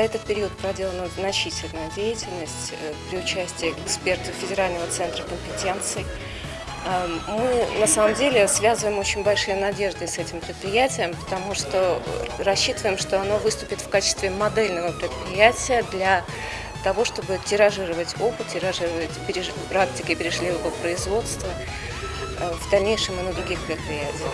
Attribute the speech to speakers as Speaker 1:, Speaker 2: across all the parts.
Speaker 1: этот период проделана значительная деятельность э, при участии экспертов Федерального центра компетенций. Эм, мы на самом деле связываем очень большие надежды с этим предприятием, потому что рассчитываем, что оно выступит в качестве модельного предприятия для того, чтобы тиражировать опыт, тиражировать практики перешливого производства э, в дальнейшем и на других предприятиях.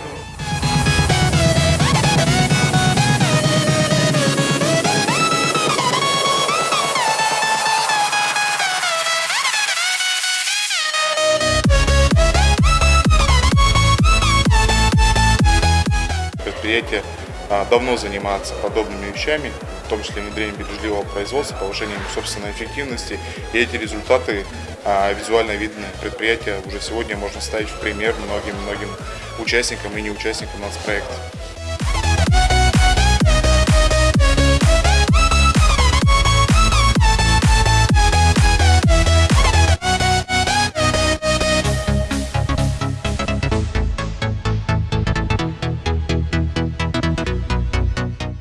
Speaker 2: Предприятие а, давно занимается подобными вещами, в том числе внедрением бережливого производства, повышением собственной эффективности. И эти результаты а, визуально видны. Предприятие уже сегодня можно ставить в пример многим-многим участникам и неучастникам нацпроекта.